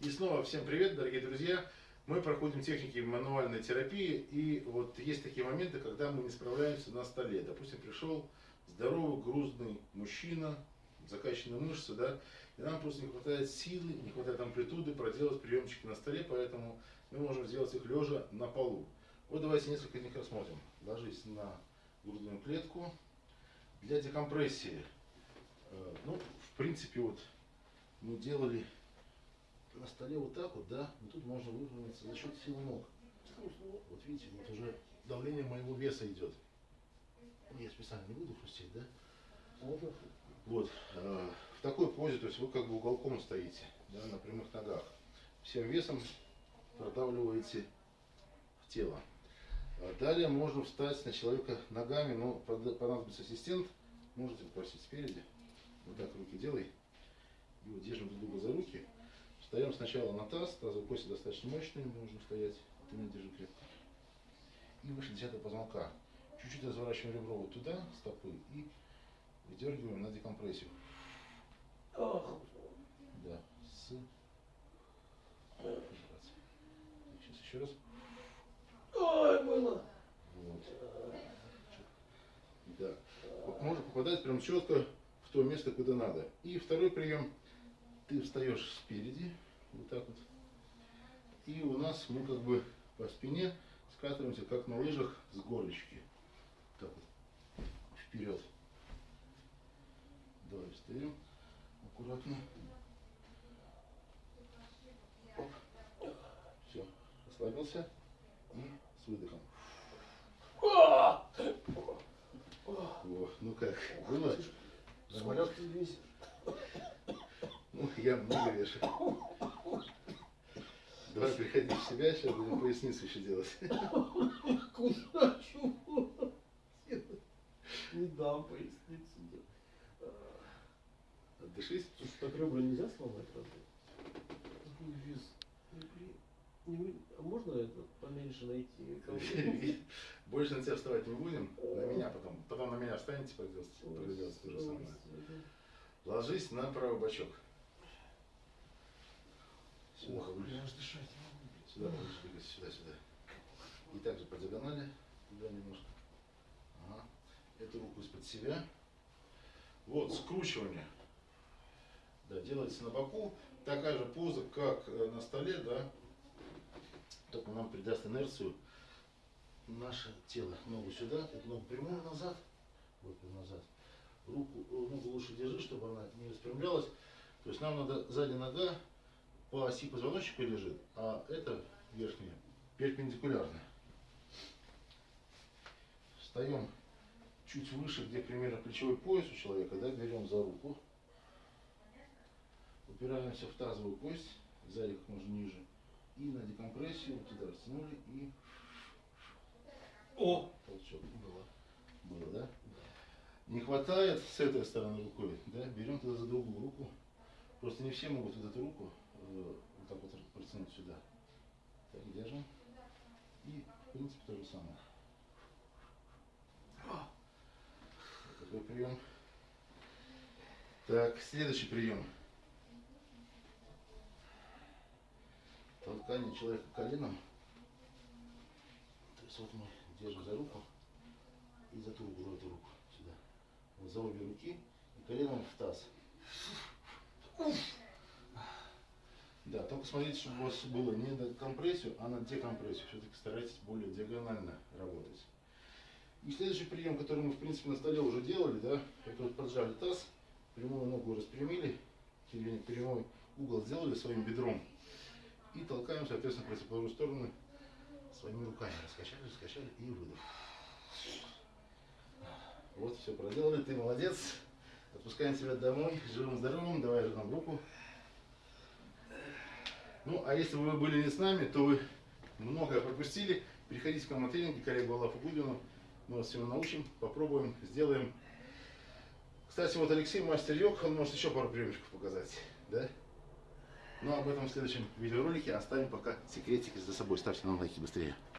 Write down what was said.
И снова всем привет, дорогие друзья. Мы проходим техники мануальной терапии. И вот есть такие моменты, когда мы не справляемся на столе. Допустим, пришел здоровый, грузный мужчина, закачанные мышцы, да, и нам просто не хватает силы, не хватает амплитуды проделать приемчики на столе, поэтому мы можем сделать их лежа на полу. Вот давайте несколько них рассмотрим. Ложись на грудную клетку. Для декомпрессии, э, ну, в принципе, вот мы делали на столе вот так вот, да, но тут можно выровняться за счет силы ног. Вот видите, вот уже давление моего веса идет. Я специально не буду хрустеть, да? Вот. Э, в такой позе, то есть вы как бы уголком стоите, да, на прямых ногах. Всем весом продавливаете в тело. А далее можно встать на человека ногами, но понадобится ассистент. Можете попросить спереди. Вот так руки делай. И вот держим друг друга за руки. Встаем сначала на таз, тазовые кости достаточно мощные, можно стоять, меня держи крепко. И выше десятого позвонка. Чуть-чуть разворачиваем ребро вот туда, стопы, и выдергиваем на декомпрессию. Да, с... Сейчас еще раз. Ой, было. Вот. Да. Можно попадать прям четко в то место, куда надо. И второй прием ты встаешь спереди, вот так вот, и у нас мы как бы по спине скатываемся, как на лыжах с горочки. Так вот, вперед. Давай встаем, аккуратно. Оп. Все, расслабился и с выдохом. О, ну как, было? Нормально? Ну, я много вешаю. Давай приходи в себя, сейчас будем поясницу еще делать. Куда чего? Не дам поясницу. Отдышись. Слушай, так ребра нельзя сломать разве? Не, а можно это поменьше найти? Больше на тебя вставать не будем, на меня потом. Потом на меня встанете, проделать то же самое. Ложись на правый бочок. Сюда Ох, повыше. я аж дышать не могу. Сюда повыше двигайся, сюда, сюда. И также по диагонали, туда немножко. Ага. Эту руку из-под себя. Вот, скручивание. Да, делается на боку. Такая же поза, как э, на столе, да. Только нам придаст инерцию наше тело. Ногу сюда, эту ногу прямую назад. Вот назад. Руку, э, ногу лучше держи, чтобы она не распрямлялась. То есть нам надо задняя нога по оси позвоночника лежит, а это верхняя перпендикулярно. Встаем чуть выше, где примерно плечевой пояс у человека, да, берем за руку, упираемся в тазовую кость, сзади как можно ниже, и на декомпрессию вот туда растянули и О! толчок. Было. Было, да? Не хватает с этой стороны рукой, да, берем тогда за другую руку. Просто не все могут вот эту руку вот так вот протянуть сюда. Так, держим. И, в принципе, то же самое. Такой прием. Так, следующий прием. Толкание человека коленом. То есть вот мы держим за руку и за ту руку, эту руку сюда. Вот за обе руки и коленом в таз. Да, только смотрите, чтобы у вас было не на компрессию, а на декомпрессию. Все-таки старайтесь более диагонально работать. И следующий прием, который мы, в принципе, на столе уже делали, да, это вот поджали таз, прямую ногу распрямили, или прямой угол сделали своим бедром и толкаем, соответственно, противоположную сторону своими руками. Раскачали, раскачали и выдох. Вот, все проделали, ты молодец. Отпускаем тебя домой, живым-здоровым, давай же нам руку. Ну, а если вы были не с нами, то вы многое пропустили. Приходите к нам на тренинги, коллегу Аллаху Гудину. Мы вас всему научим, попробуем, сделаем. Кстати, вот Алексей мастер йог, он может еще пару приемчиков показать. Да? Но об этом в следующем видеоролике оставим пока секретики за собой. Ставьте нам лайки быстрее.